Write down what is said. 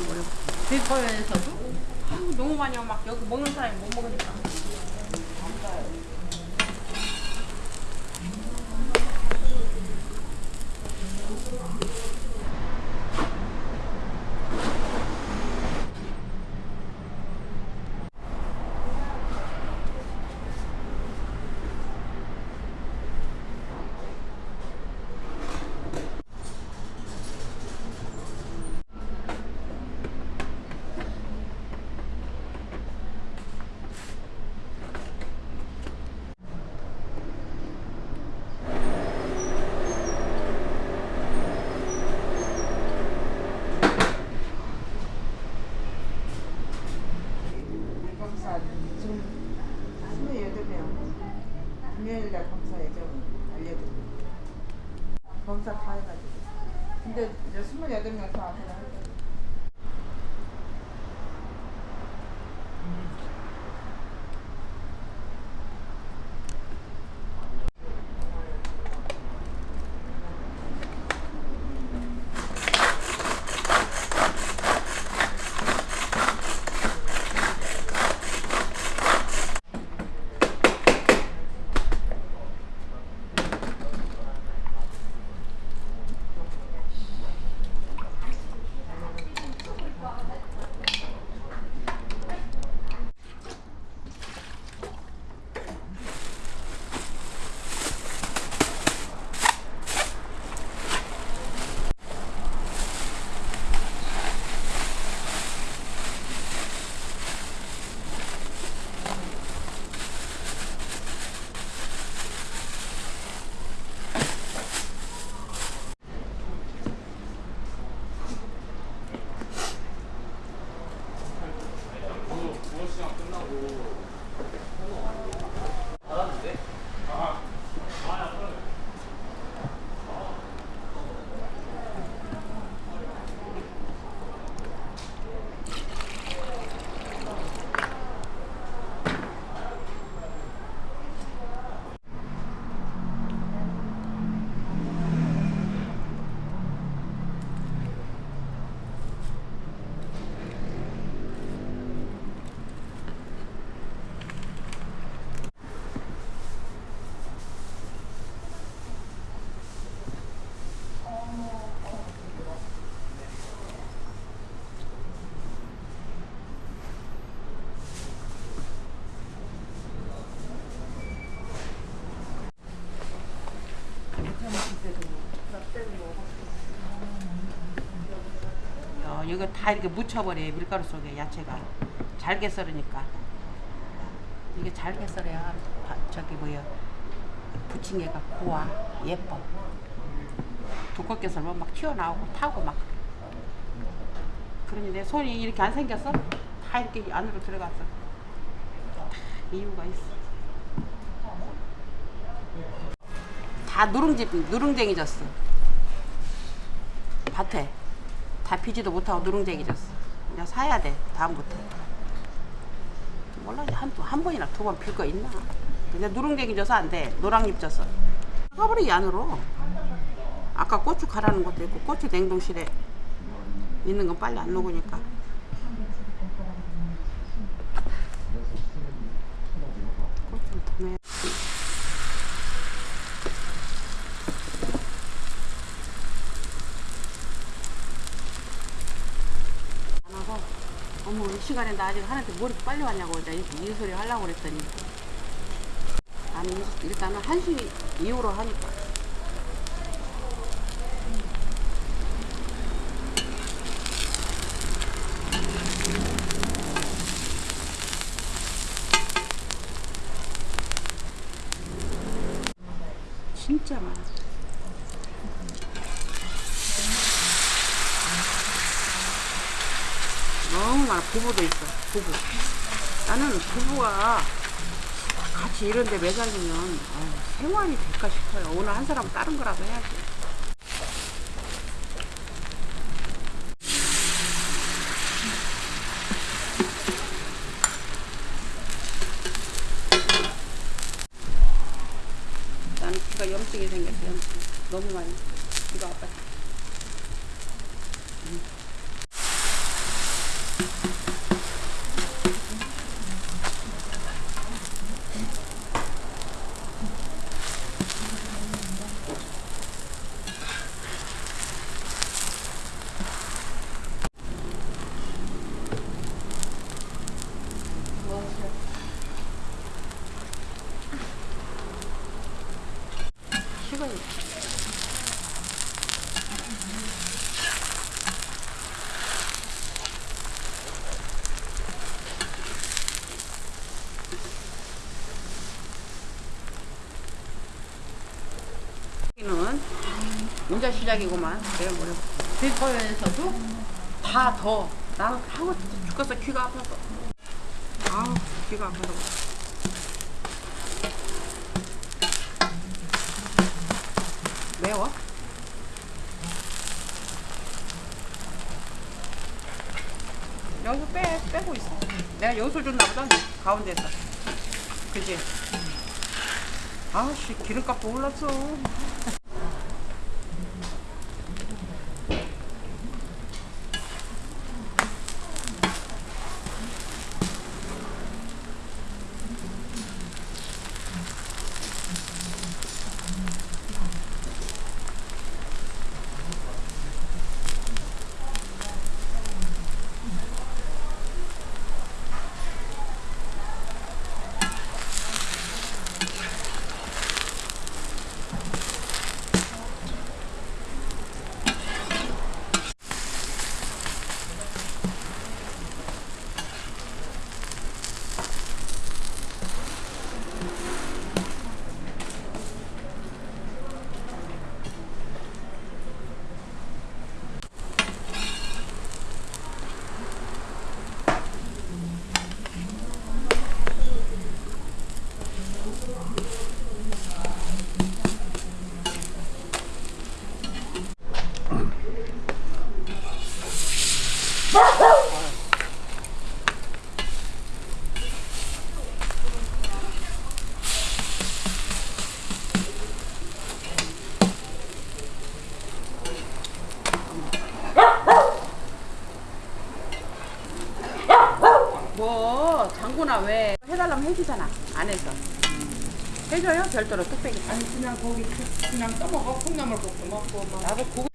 모래. 대포에서도 아유, 너무 많이 와. 막 여기 먹는 사람이 못 먹으니까. 검사 지금 28명 금요일날 검사 예정 알려드리고 검사 다 해가지고. 근데 이제 28명 다 앞에 이거 다 이렇게 묻혀버려 밀가루 속에 야채가. 잘게 썰으니까. 이게 잘게 썰어야 바- 저기 뭐야 부침개가 고와 예뻐. 두껍게 썰면 막 튀어나오고 타고 막. 그러니 내 손이 이렇게 안 생겼어? 다 이렇게 안으로 들어갔어. 다 이유가 있어. 다 누룽지 누룽쟁이졌어. 밭에 다 피지도 못하고 누룽쟁이졌어. 그냥 사야 돼 다음부터. 몰라 이제 한, 한 번이나 두 번 필 거 있나? 그냥 누룽쟁이 져서 안 돼. 노랑잎 져서. 이 안으로. 아까 고추 갈아놓은 것도 있고 고추 냉동실에 있는 건 빨리 안 녹으니까. 고추 더안 하고 어머 이 시간에 나 아직 하는데 뭐 이렇게 빨리 왔냐고 이제 이 소리 하려고 그랬더니. 나는 일- 일단은 1시 이후로 하니까. 진짜 많아 너무 많아. 부부도 있어. 부부. 나는 부부가 같이 이런데 매달리면 아유, 생활이 될까 싶어요. 오늘 한 사람 은 다른 거라도 해야지. 나는 귀가 염증이 생겼어. 염증. 너무 많이. 귀가 아팠어. 식어요. 여기는 문자 시작이구만. 내가 뭐래? 뒷거에서도 다 더. 나는 하고 죽겠어 귀가 아파서. 아우 귀가 아파서. 매워? 여기서 빼 빼고 있어. 내가 여기서 줬나 보다 가운데서. 그지? 아씨 기름값도 올랐어. 왜 해달라면 해주잖아 안에서. 해줘요? 별도로 뚝배기. 아니 그냥 거기 그- 그냥 떠먹어. 콩나물 볶음 먹고 막. 나도 그거